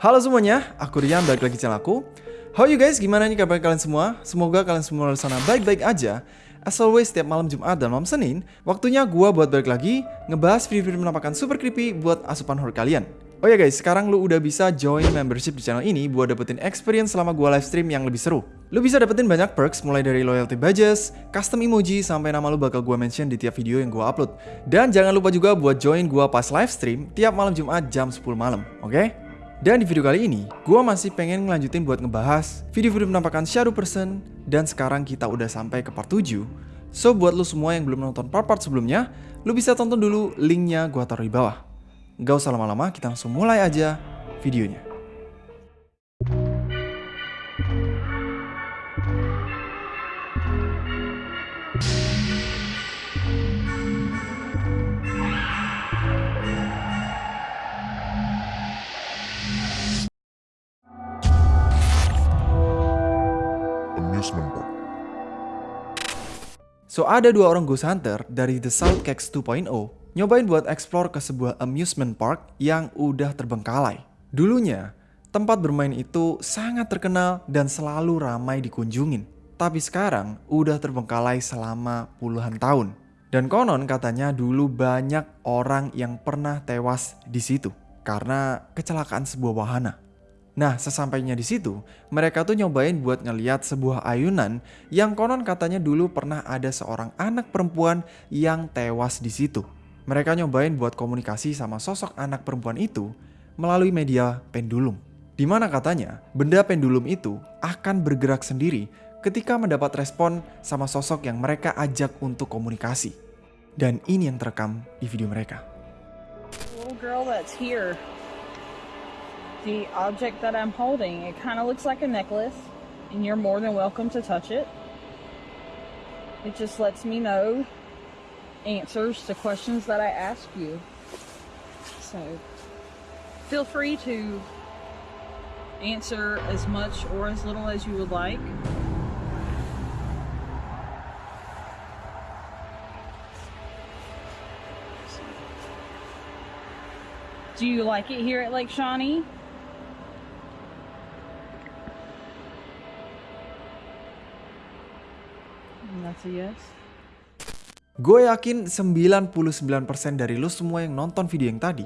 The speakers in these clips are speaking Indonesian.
Halo semuanya, aku Rian, balik lagi channel aku. How you guys, gimana nih kabar kalian semua? Semoga kalian semua di sana baik-baik aja. As always, setiap malam Jumat dan malam Senin, waktunya gua buat balik lagi ngebahas video-video menampakkan super creepy buat asupan horror kalian. Oh ya guys, sekarang lu udah bisa join membership di channel ini buat dapetin experience selama gua live stream yang lebih seru. Lu bisa dapetin banyak perks mulai dari loyalty badges, custom emoji, sampai nama lu bakal gua mention di tiap video yang gua upload. Dan jangan lupa juga buat join gua pas live stream tiap malam Jumat jam 10 malam, oke? Okay? Dan di video kali ini, gue masih pengen ngelanjutin buat ngebahas video-video penampakan shadow person dan sekarang kita udah sampai ke part 7. So buat lu semua yang belum nonton part-part sebelumnya, lu bisa tonton dulu linknya gue taruh di bawah. Gak usah lama-lama, kita langsung mulai aja videonya. So ada dua orang ghost hunter dari The South Cax 2.0 nyobain buat explore ke sebuah amusement park yang udah terbengkalai. Dulunya, tempat bermain itu sangat terkenal dan selalu ramai dikunjungin. Tapi sekarang udah terbengkalai selama puluhan tahun. Dan konon katanya dulu banyak orang yang pernah tewas di situ karena kecelakaan sebuah wahana. Nah, sesampainya di situ, mereka tuh nyobain buat ngeliat sebuah ayunan yang konon katanya dulu pernah ada seorang anak perempuan yang tewas di situ. Mereka nyobain buat komunikasi sama sosok anak perempuan itu melalui media pendulum. Di mana katanya, benda pendulum itu akan bergerak sendiri ketika mendapat respon sama sosok yang mereka ajak untuk komunikasi. Dan ini yang terekam di video mereka. The object that I'm holding, it kind of looks like a necklace, and you're more than welcome to touch it. It just lets me know answers to questions that I ask you. So feel free to answer as much or as little as you would like. Do you like it here at Lake Shawnee? Yes. Gue yakin 99% dari lo semua yang nonton video yang tadi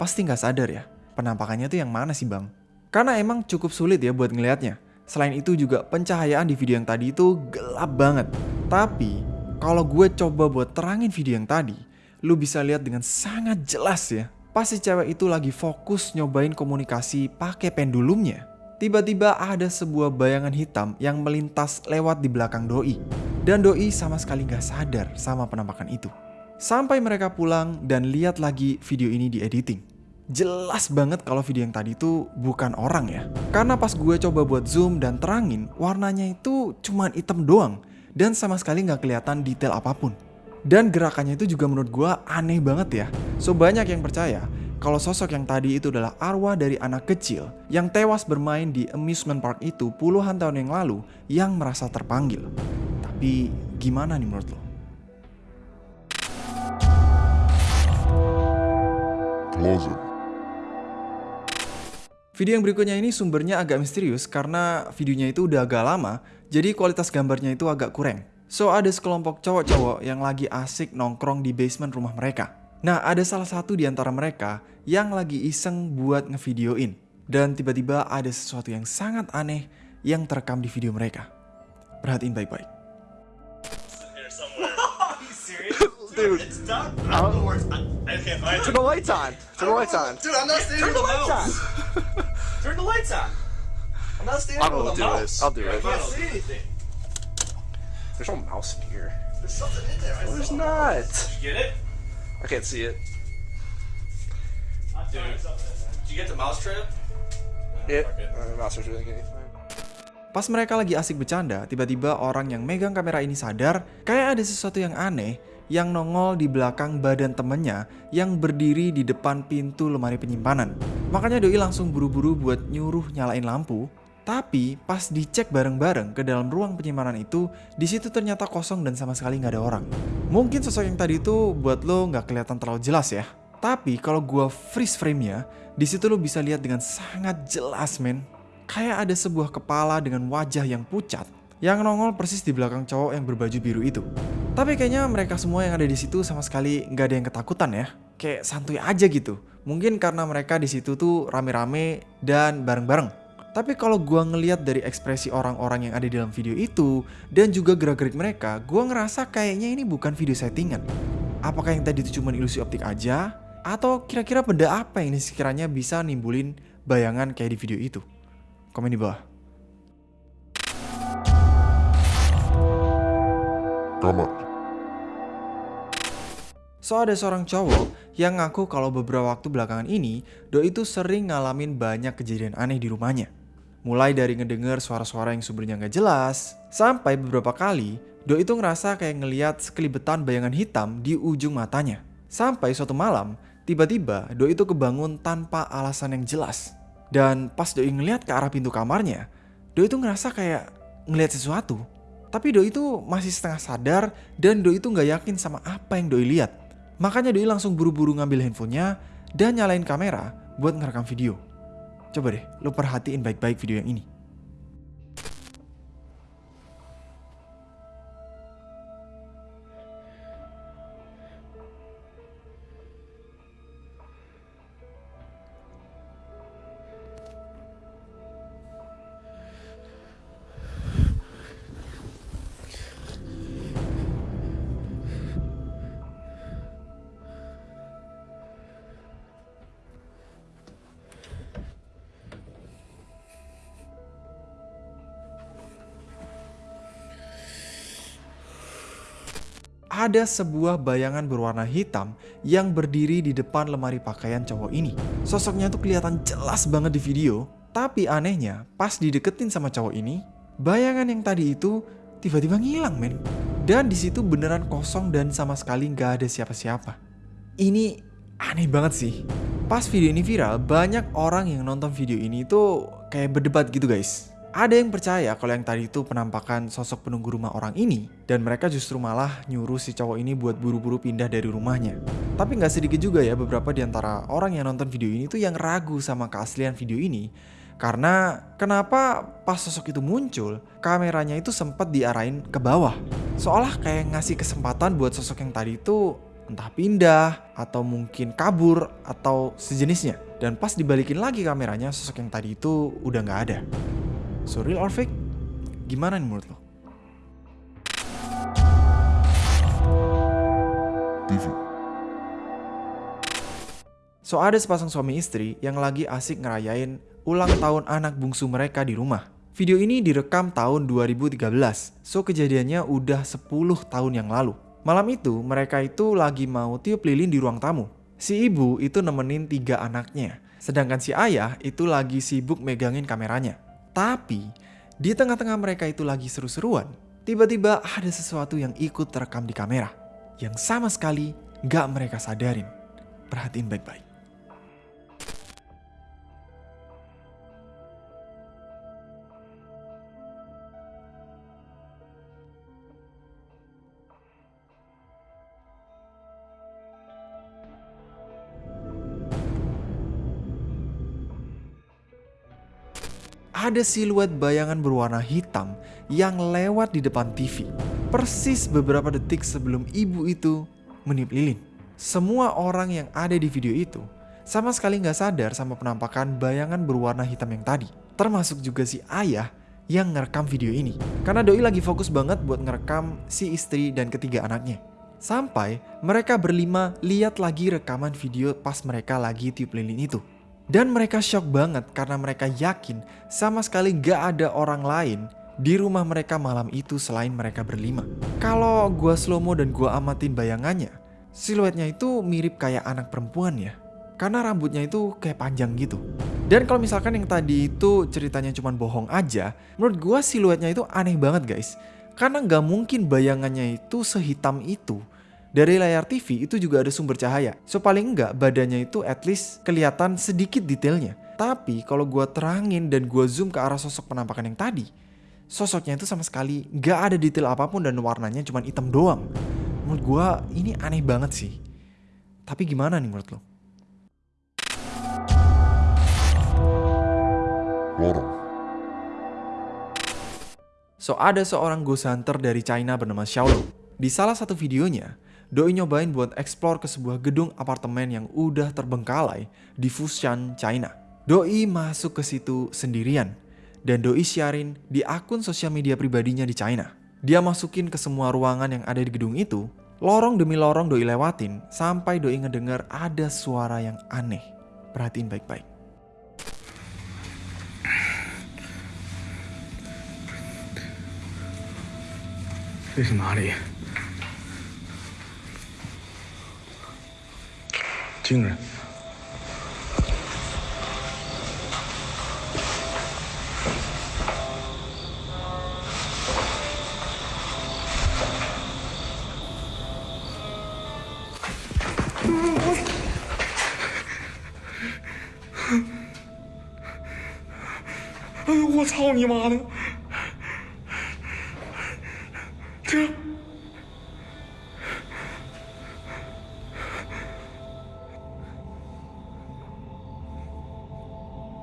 pasti nggak sadar ya penampakannya tuh yang mana sih bang? Karena emang cukup sulit ya buat ngelihatnya. Selain itu juga pencahayaan di video yang tadi itu gelap banget. Tapi kalau gue coba buat terangin video yang tadi, lu bisa lihat dengan sangat jelas ya. Pasti cewek itu lagi fokus nyobain komunikasi pakai pendulumnya. Tiba-tiba ada sebuah bayangan hitam yang melintas lewat di belakang doi. Dan doi sama sekali gak sadar sama penampakan itu. Sampai mereka pulang dan lihat lagi video ini di editing. Jelas banget kalau video yang tadi itu bukan orang ya. Karena pas gue coba buat zoom dan terangin, warnanya itu cuma hitam doang. Dan sama sekali gak kelihatan detail apa pun. Dan gerakannya itu juga menurut gue aneh banget ya. So banyak yang percaya kalau sosok yang tadi itu adalah arwah dari anak kecil yang tewas bermain di amusement park itu puluhan tahun yang lalu yang merasa terpanggil. Tapi gimana nih menurut lo? Closet. Video yang berikutnya ini sumbernya agak misterius karena videonya itu udah agak lama, jadi kualitas gambarnya itu agak kurang. So ada sekelompok cowok-cowok yang lagi asik nongkrong di basement rumah mereka. Nah ada salah satu di antara mereka yang lagi iseng buat ngevideoin. Dan tiba-tiba ada sesuatu yang sangat aneh yang terekam di video mereka. Perhatiin baik-baik. Here somewhere. Are you serious? Dude, it's done. I don't know where it's. I, I can't find Turn the lights on. Turn the lights on. Dude, I'm not standing Turn the lights on. Turn the lights on. I'm not standing I will with a do mouse. this. I'll do I it. can't see anything. There's no mouse in here. There's something in there. I No, there's saw. not. Did you get it? I can't see it. Dude, did you get the mouse trap? It. fuck it. Uh, mouse is really anything. Pas mereka lagi asik bercanda, tiba-tiba orang yang megang kamera ini sadar kayak ada sesuatu yang aneh yang nongol di belakang badan temennya yang berdiri di depan pintu lemari penyimpanan. Makanya Doi langsung buru-buru buat nyuruh nyalain lampu. Tapi pas dicek bareng-bareng ke dalam ruang penyimpanan itu, di situ ternyata kosong dan sama sekali nggak ada orang. Mungkin sosok yang tadi itu buat lo nggak kelihatan terlalu jelas ya. Tapi kalau gua freeze frame-nya, Di situ lo bisa lihat dengan sangat jelas men. Kayak ada sebuah kepala dengan wajah yang pucat yang nongol persis di belakang cowok yang berbaju biru itu. Tapi kayaknya mereka semua yang ada di situ sama sekali nggak ada yang ketakutan ya. Kayak santuy aja gitu. Mungkin karena mereka di situ tuh rame-rame dan bareng-bareng. Tapi kalau gua ngeliat dari ekspresi orang-orang yang ada di dalam video itu dan juga gerak-gerik mereka, gua ngerasa kayaknya ini bukan video settingan. Apakah yang tadi itu cuma ilusi optik aja? Atau kira-kira benda apa yang ini sekiranya bisa nimbulin bayangan kayak di video itu? Komen di bawah. Kamar. So ada seorang cowok yang ngaku kalau beberapa waktu belakangan ini Doi itu sering ngalamin banyak kejadian aneh di rumahnya. Mulai dari ngedenger suara-suara yang sumbernya nggak jelas, sampai beberapa kali Doi itu ngerasa kayak ngeliat sekelibetan bayangan hitam di ujung matanya. Sampai suatu malam, tiba-tiba Doi itu kebangun tanpa alasan yang jelas. Dan pas Doi ngeliat ke arah pintu kamarnya, Doi itu ngerasa kayak ngeliat sesuatu. Tapi Doi itu masih setengah sadar dan Doi itu nggak yakin sama apa yang Doi lihat. Makanya Doi langsung buru-buru ngambil handphonenya dan nyalain kamera buat ngerekam video. Coba deh, lo perhatiin baik-baik video yang ini. Ada sebuah bayangan berwarna hitam yang berdiri di depan lemari pakaian cowok ini. Sosoknya tuh kelihatan jelas banget di video, tapi anehnya pas dideketin sama cowok ini, bayangan yang tadi itu tiba-tiba ngilang men. Dan di situ beneran kosong dan sama sekali nggak ada siapa-siapa. Ini aneh banget sih. Pas video ini viral, banyak orang yang nonton video ini tuh kayak berdebat gitu guys. Ada yang percaya kalau yang tadi itu penampakan sosok penunggu rumah orang ini dan mereka justru malah nyuruh si cowok ini buat buru-buru pindah dari rumahnya. Tapi nggak sedikit juga ya beberapa di antara orang yang nonton video ini tuh yang ragu sama keaslian video ini karena kenapa pas sosok itu muncul, kameranya itu sempat diarahin ke bawah. Seolah kayak ngasih kesempatan buat sosok yang tadi itu entah pindah atau mungkin kabur atau sejenisnya. Dan pas dibalikin lagi kameranya, sosok yang tadi itu udah nggak ada. So real or fake? Gimana nih menurut lo? TV. So ada sepasang suami istri yang lagi asik ngerayain ulang tahun anak bungsu mereka di rumah. Video ini direkam tahun 2013, so kejadiannya udah 10 tahun yang lalu. Malam itu mereka itu lagi mau tiup lilin di ruang tamu. Si ibu itu nemenin tiga anaknya, sedangkan si ayah itu lagi sibuk megangin kameranya. Tapi di tengah-tengah mereka itu lagi seru-seruan, tiba-tiba ada sesuatu yang ikut terekam di kamera. Yang sama sekali gak mereka sadarin. Perhatiin baik-baik. Ada siluet bayangan berwarna hitam yang lewat di depan TV. Persis beberapa detik sebelum ibu itu meniup lilin. Semua orang yang ada di video itu sama sekali nggak sadar sama penampakan bayangan berwarna hitam yang tadi. Termasuk juga si ayah yang ngerekam video ini. Karena Doi lagi fokus banget buat ngerekam si istri dan ketiga anaknya. Sampai mereka berlima lihat lagi rekaman video pas mereka lagi tiup lilin itu. Dan mereka shock banget karena mereka yakin sama sekali gak ada orang lain di rumah mereka malam itu selain mereka berlima. Kalau gua slow mo dan gua amatin bayangannya, siluetnya itu mirip kayak anak perempuan ya. Karena rambutnya itu kayak panjang gitu. Dan kalau misalkan yang tadi itu ceritanya cuma bohong aja, menurut gua siluetnya itu aneh banget guys. Karena nggak mungkin bayangannya itu sehitam itu dari layar TV itu juga ada sumber cahaya. So paling enggak badannya itu at least kelihatan sedikit detailnya. Tapi kalau gue terangin dan gue zoom ke arah sosok penampakan yang tadi, sosoknya itu sama sekali nggak ada detail apa pun dan warnanya cuma hitam doang. Menurut gue ini aneh banget sih. Tapi gimana nih menurut lo? lorong. So ada seorang ghost hunter dari China bernama Xiaolong. Di salah satu videonya, Doi nyobain buat explore ke sebuah gedung apartemen yang udah terbengkalai di Fushan, China. Doi masuk ke situ sendirian dan Doi siarin di akun sosial media pribadinya di China. Dia masukin ke semua ruangan yang ada di gedung itu, lorong demi lorong Doi lewatin sampai Doi ngedenger ada suara yang aneh. Perhatiin baik-baik. 这是惊人！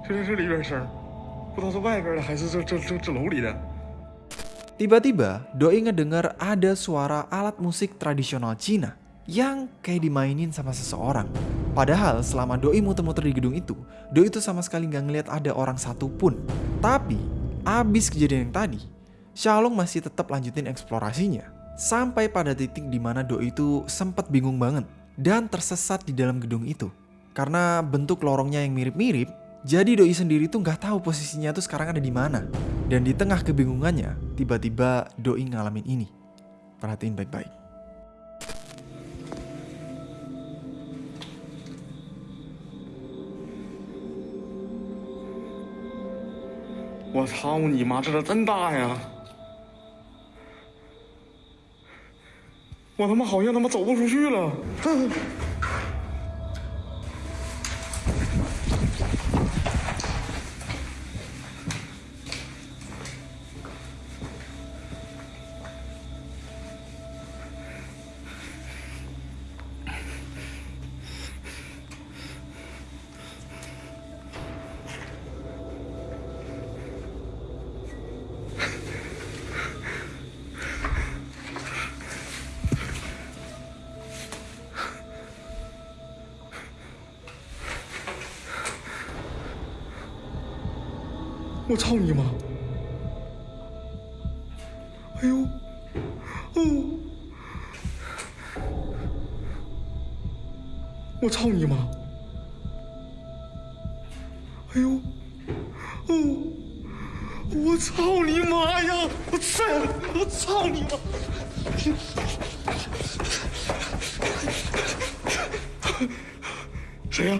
这是这里边声儿，不知道是外边的还是这这这这楼里的。 Tiba-tiba, Doi ngedengar ada suara alat musik tradisional Cina yang kayak dimainin sama seseorang. Padahal selama Doi muter-muter di gedung itu, Doi itu sama sekali nggak ngeliat ada orang satupun. Tapi, abis kejadian yang tadi, Xiaolong masih tetap lanjutin eksplorasinya. Sampai pada titik di mana Doi itu sempat bingung banget dan tersesat di dalam gedung itu. Karena bentuk lorongnya yang mirip-mirip, jadi Doi sendiri tuh nggak tahu posisinya tuh sekarang ada di mana. Dan di tengah kebingungannya, tiba-tiba Doi ngalamin ini. Perhatiin baik-baik. 我操你妈！这这真大呀！我他妈好像他妈走不出去了。 我操你妈！哎呦，哦！我操你妈！哎呦，哦！我操你妈呀！我操！我操你妈！谁呀、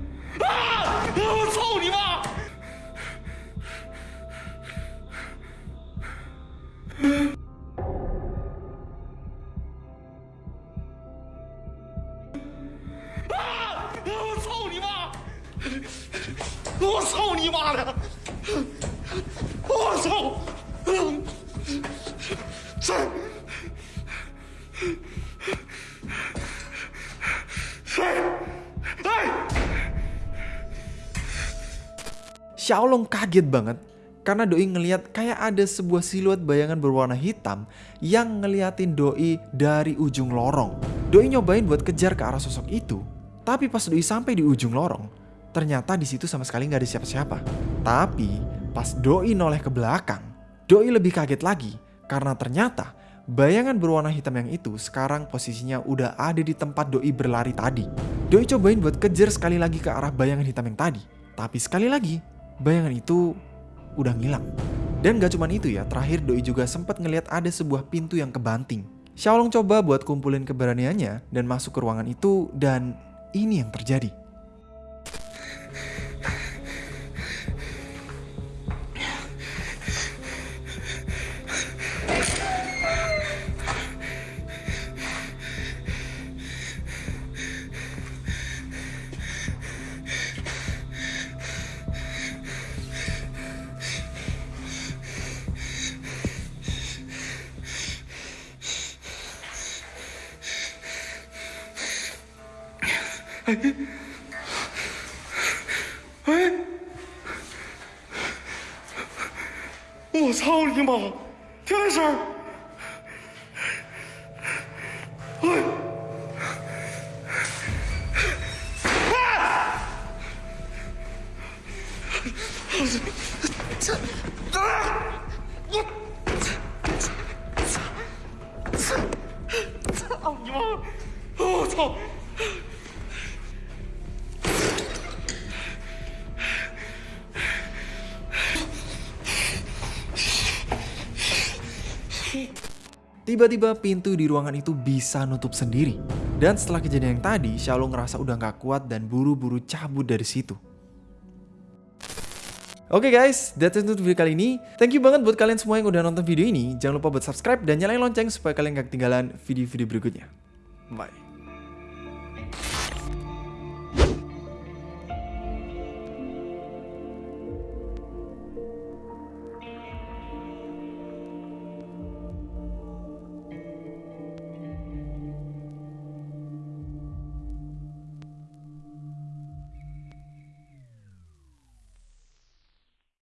Xiaolong kaget banget karena Doi ngeliat kayak ada sebuah siluet bayangan berwarna hitam yang ngeliatin Doi dari ujung lorong. Doi nyobain buat kejar ke arah sosok itu, tapi pas Doi sampai di ujung lorong, ternyata di situ sama sekali nggak ada siapa-siapa. Tapi pas Doi noleh ke belakang, Doi lebih kaget lagi karena ternyata bayangan berwarna hitam yang itu sekarang posisinya udah ada di tempat Doi berlari tadi. Doi cobain buat kejar sekali lagi ke arah bayangan hitam yang tadi, tapi sekali lagi bayangan itu udah ngilang. Dan gak cuman itu ya, terakhir Doi juga sempat ngelihat ada sebuah pintu yang kebanting. Xiaolong coba buat kumpulin keberaniannya dan masuk ke ruangan itu dan ini yang terjadi. 我操你妈！听这声儿，哎，操你妈！我操！ Tiba-tiba pintu di ruangan itu bisa nutup sendiri. Dan setelah kejadian yang tadi, Xiaolu ngerasa udah gak kuat dan buru-buru cabut dari situ. Oke guys, that's it untuk video kali ini. Thank you banget buat kalian semua yang udah nonton video ini. Jangan lupa buat subscribe dan nyalain lonceng supaya kalian gak ketinggalan video-video berikutnya. Bye.